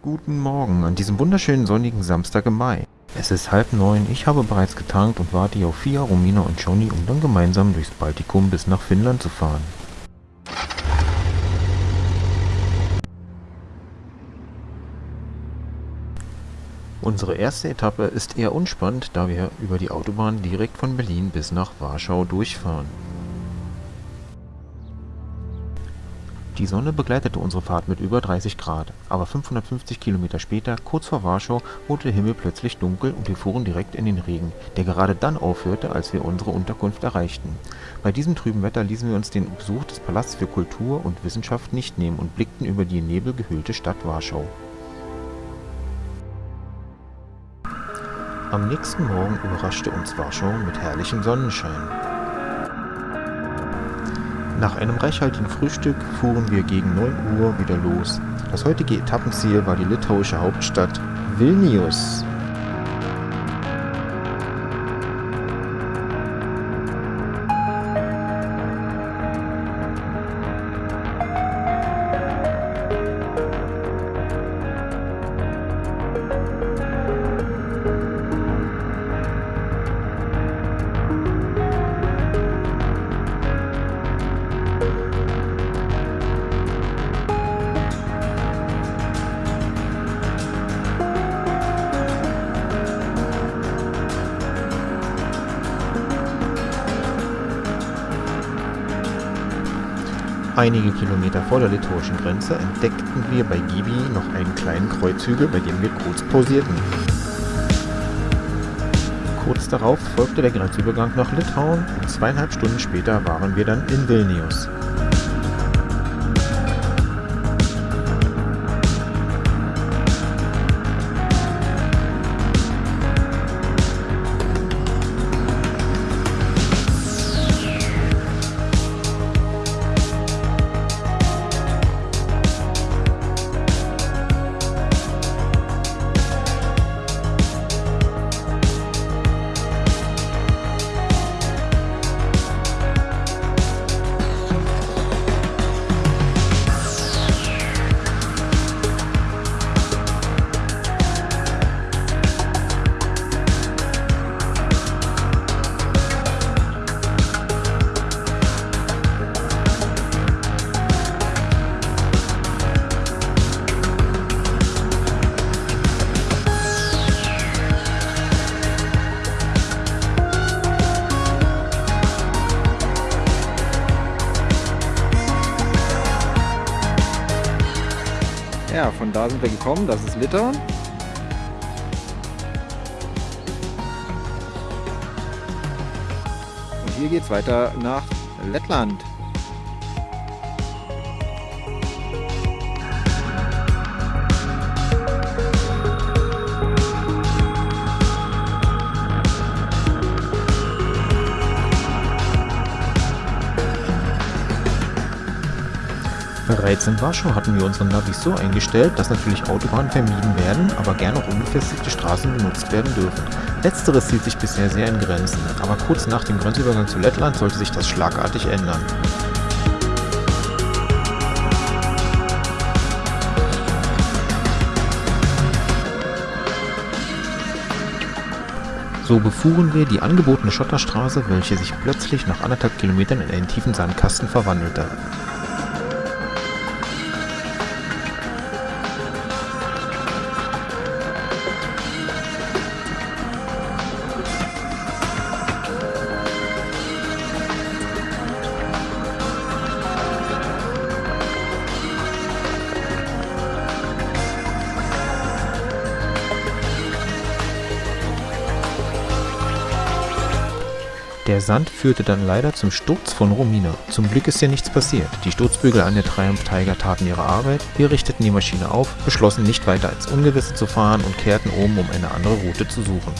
Guten Morgen an diesem wunderschönen sonnigen Samstag im Mai. Es ist halb neun, ich habe bereits getankt und warte hier auf Fia, Romina und Johnny, um dann gemeinsam durchs Baltikum bis nach Finnland zu fahren. Unsere erste Etappe ist eher unspannend, da wir über die Autobahn direkt von Berlin bis nach Warschau durchfahren. Die Sonne begleitete unsere Fahrt mit über 30 Grad, aber 550 Kilometer später, kurz vor Warschau, wurde der Himmel plötzlich dunkel und wir fuhren direkt in den Regen, der gerade dann aufhörte, als wir unsere Unterkunft erreichten. Bei diesem trüben Wetter ließen wir uns den Besuch des Palasts für Kultur und Wissenschaft nicht nehmen und blickten über die in Nebel gehüllte Stadt Warschau. Am nächsten Morgen überraschte uns Warschau mit herrlichem Sonnenschein. Nach einem reichhaltigen Frühstück fuhren wir gegen 9 Uhr wieder los. Das heutige Etappenziel war die litauische Hauptstadt Vilnius. Einige Kilometer vor der litauischen Grenze entdeckten wir bei Gibi noch einen kleinen Kreuzhügel, bei dem wir kurz pausierten. Kurz darauf folgte der Grenzübergang nach Litauen und zweieinhalb Stunden später waren wir dann in Vilnius. Sind wir gekommen. Das ist Litauen. Und hier geht es weiter nach Lettland. Bereits in Warschau hatten wir unsere Navis so eingestellt, dass natürlich Autobahnen vermieden werden, aber gerne auch unbefestigte Straßen benutzt werden dürfen. Letzteres hielt sich bisher sehr in Grenzen, aber kurz nach dem Grenzübergang zu Lettland sollte sich das schlagartig ändern. So befuhren wir die angebotene Schotterstraße, welche sich plötzlich nach anderthalb Kilometern in einen tiefen Sandkasten verwandelte. Der Sand führte dann leider zum Sturz von Romina. Zum Glück ist ja nichts passiert. Die Sturzbügel an der Triumph Tiger taten ihre Arbeit, wir richteten die Maschine auf, beschlossen nicht weiter ins Ungewisse zu fahren und kehrten um, um eine andere Route zu suchen.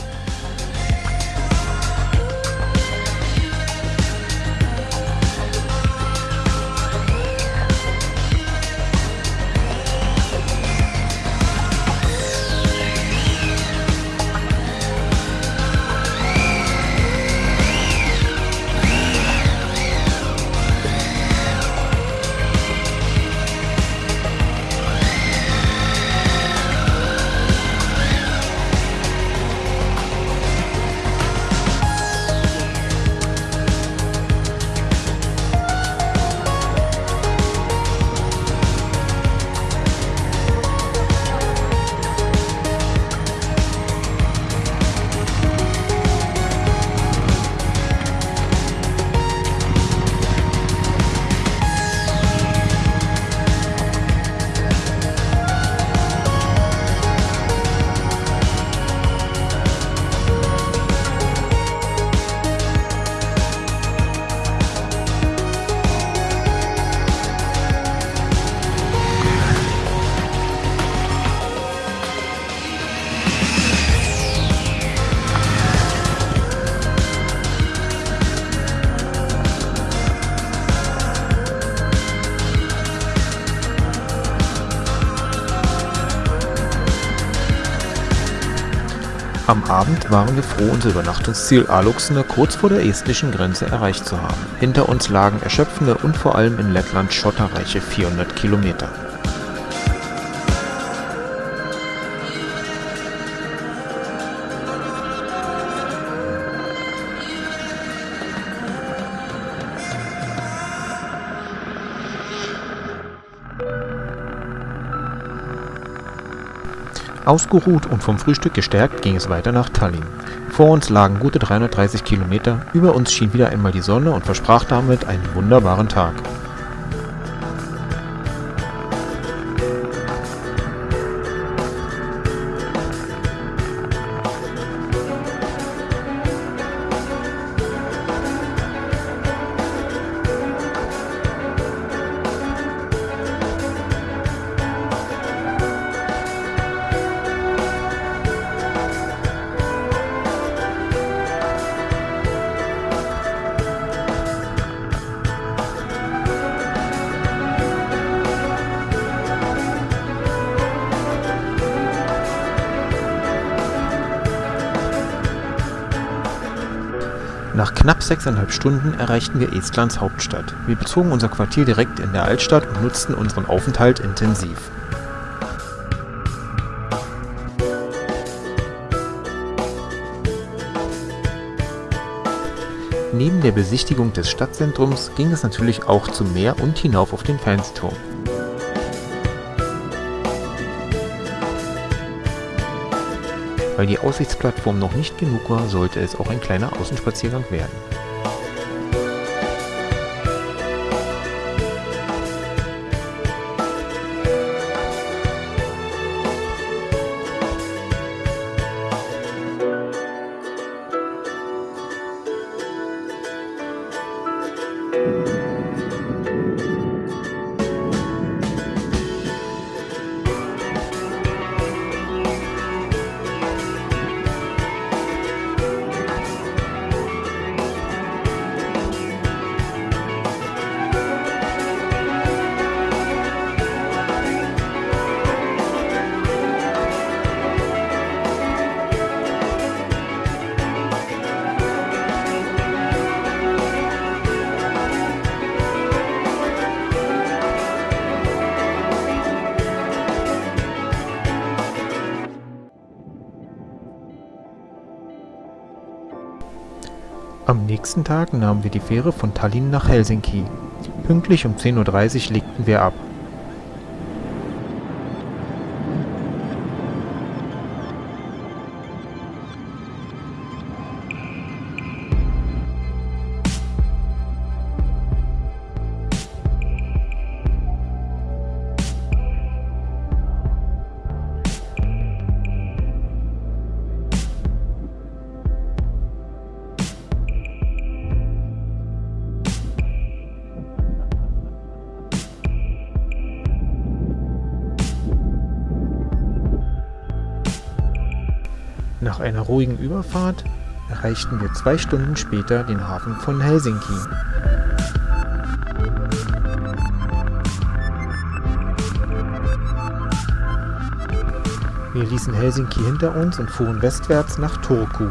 Am Abend waren wir froh, unser Übernachtungsziel Aluxne kurz vor der estnischen Grenze erreicht zu haben. Hinter uns lagen erschöpfende und vor allem in Lettland schotterreiche 400 Kilometer. Ausgeruht und vom Frühstück gestärkt ging es weiter nach Tallinn. Vor uns lagen gute 330 Kilometer, über uns schien wieder einmal die Sonne und versprach damit einen wunderbaren Tag. Nach knapp sechseinhalb Stunden erreichten wir Estlands Hauptstadt. Wir bezogen unser Quartier direkt in der Altstadt und nutzten unseren Aufenthalt intensiv. Neben der Besichtigung des Stadtzentrums ging es natürlich auch zum Meer und hinauf auf den Fernsehturm. Weil die Aussichtsplattform noch nicht genug war, sollte es auch ein kleiner Außenspaziergang werden. Am nächsten Tag nahmen wir die Fähre von Tallinn nach Helsinki. Pünktlich um 10.30 Uhr legten wir ab. Nach einer ruhigen Überfahrt erreichten wir zwei Stunden später den Hafen von Helsinki. Wir ließen Helsinki hinter uns und fuhren westwärts nach Turku.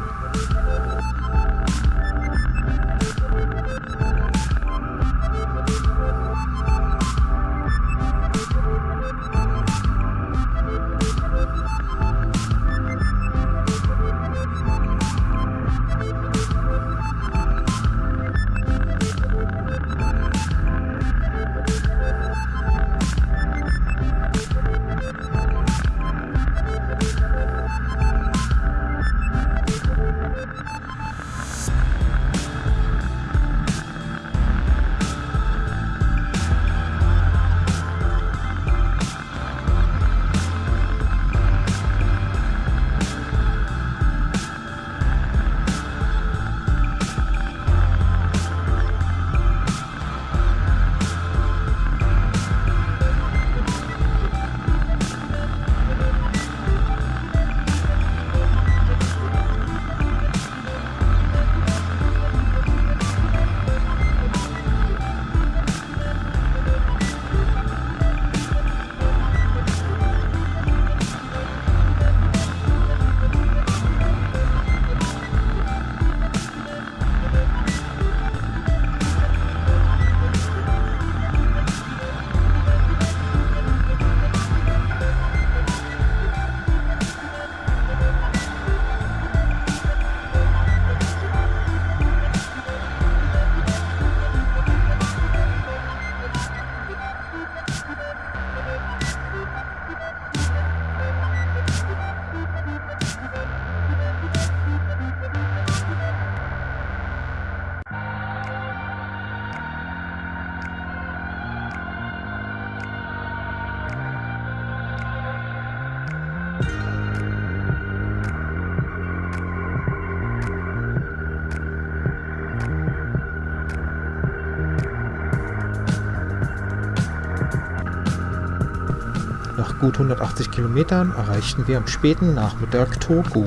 Gut 180 Kilometern erreichten wir am späten Nachmittag Turku.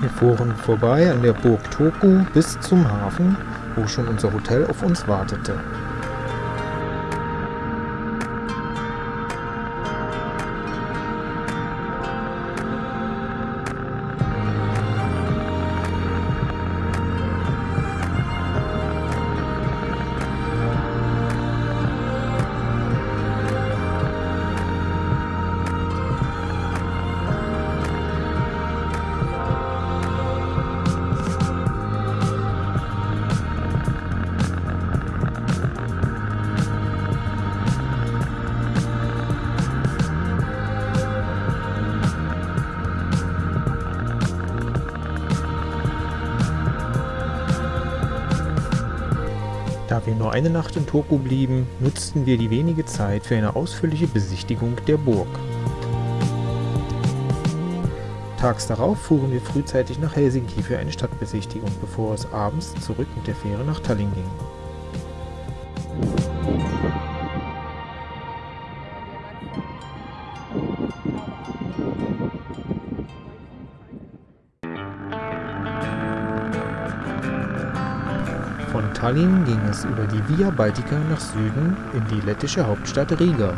Wir fuhren vorbei an der Burg Turku bis zum Hafen, wo schon unser Hotel auf uns wartete. Da wir nur eine Nacht in Turku blieben, nutzten wir die wenige Zeit für eine ausführliche Besichtigung der Burg. Tags darauf fuhren wir frühzeitig nach Helsinki für eine Stadtbesichtigung, bevor es abends zurück mit der Fähre nach Tallinn ging. Von Tallinn ging es über die Via Baltica nach Süden in die lettische Hauptstadt Riga.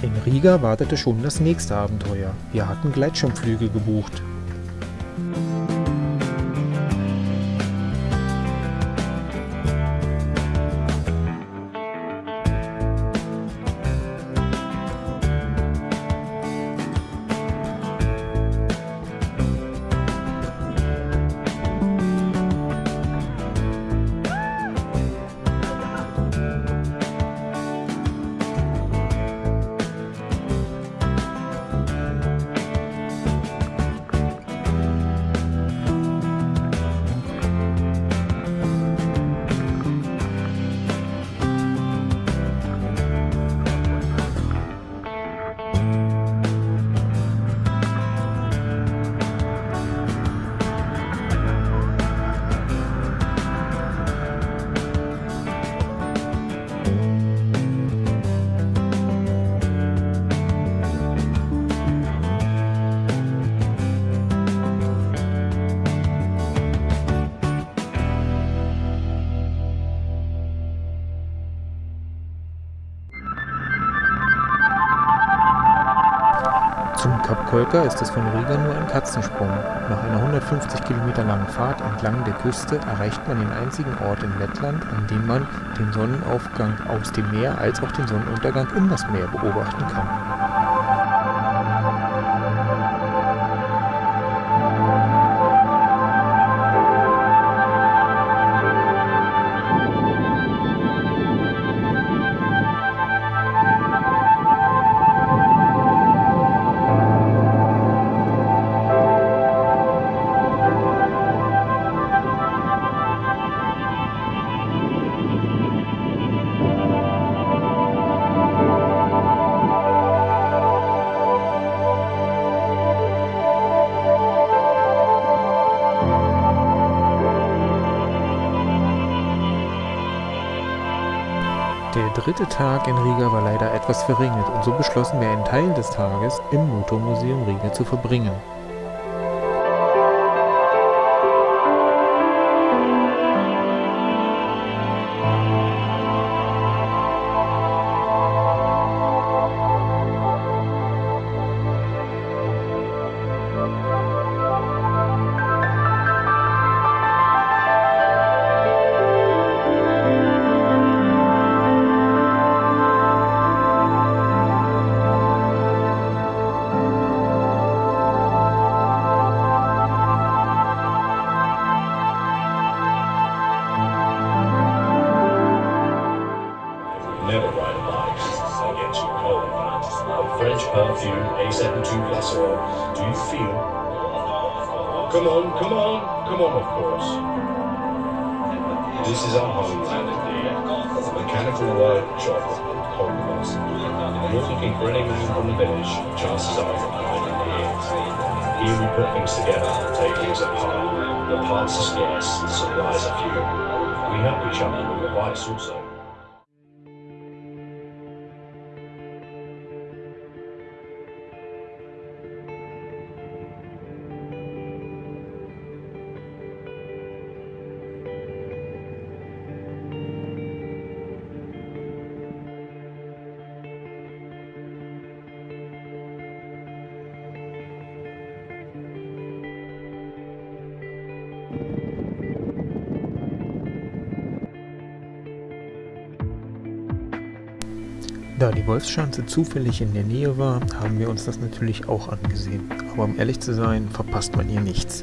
In Riga wartete schon das nächste Abenteuer. Wir hatten Gleitschirmflüge gebucht. Kolka ist es von Riga nur ein Katzensprung. Nach einer 150 Kilometer langen Fahrt entlang der Küste erreicht man den einzigen Ort in Lettland, an dem man den Sonnenaufgang aus dem Meer als auch den Sonnenuntergang in das Meer beobachten kann. Dritte Tag in Riga war leider etwas verregnet und so beschlossen wir einen Teil des Tages im Motormuseum Riga zu verbringen. Cold. French perfume A72 Glycerol. Do you feel Come on, come on, come on, of course. This is our homeland mechanical workshop and conquest. If you're looking for anything from the village, chances are you'll find here. Here we put things together take things apart. The parts are scarce, the supplies are few. We help each other with the vice also. Da die Wolfschanze zufällig in der Nähe war, haben wir uns das natürlich auch angesehen. Aber um ehrlich zu sein, verpasst man hier nichts.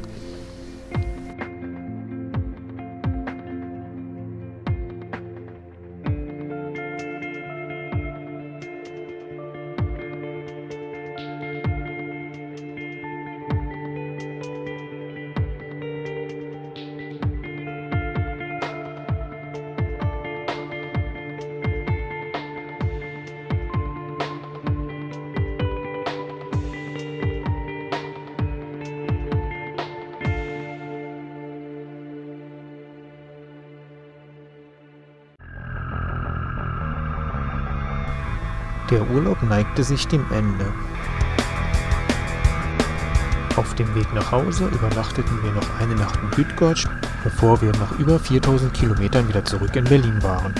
Der Urlaub neigte sich dem Ende. Auf dem Weg nach Hause übernachteten wir noch eine Nacht in Bydgoszcz, bevor wir nach über 4000 Kilometern wieder zurück in Berlin waren.